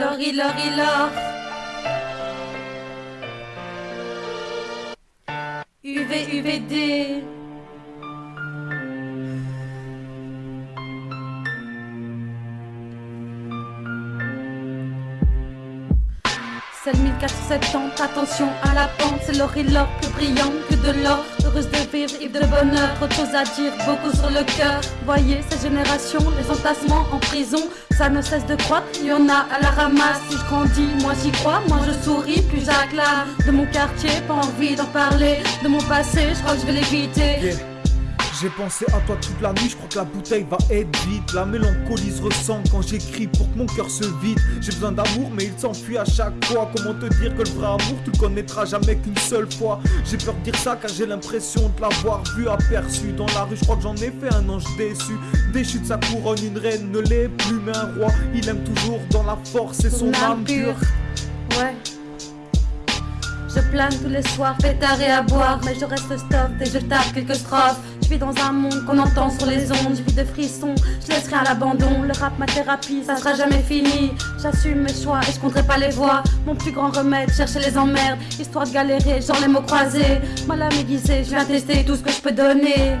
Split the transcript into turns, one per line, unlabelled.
Lori, Lori, Lor. UV, UVD. C'est le 1470, attention à la pente, c'est l'or et l'or plus brillant que de l'or. Heureuse de vivre, et de bonheur, trop de choses à dire, beaucoup sur le cœur. Voyez cette génération, les entassements en prison, ça ne cesse de croître, il y en a à la ramasse. Si je grandis, moi j'y crois, moi je souris, plus j'acclame. De mon quartier, pas envie d'en parler, de mon passé, je crois que je vais l'éviter.
J'ai pensé à toi toute la nuit, je crois que la bouteille va être vide. La mélancolie se ressent quand j'écris pour que mon cœur se vide. J'ai besoin d'amour, mais il s'enfuit à chaque fois. Comment te dire que le vrai amour, tu le connaîtras jamais qu'une seule fois. J'ai peur de dire ça car j'ai l'impression de l'avoir vu aperçu dans la rue. Je crois que j'en ai fait un ange déçu. Déchu de sa couronne, une reine ne l'est plus, mais un roi, il aime toujours dans la force et son âme pure.
Ouais. Je plane tous les soirs, pétard et à boire, mais je reste stop et je tape quelques strophes. Je vis dans un monde qu'on entend sur les ondes, je vis de frissons, je laisse rien à l'abandon. Le rap, ma thérapie, ça sera jamais fini. J'assume mes choix et je compterai pas les voix. Mon plus grand remède, chercher les emmerdes, histoire de galérer, genre les mots croisés. Mal à m'aiguiser, je viens tester tout ce que je peux donner.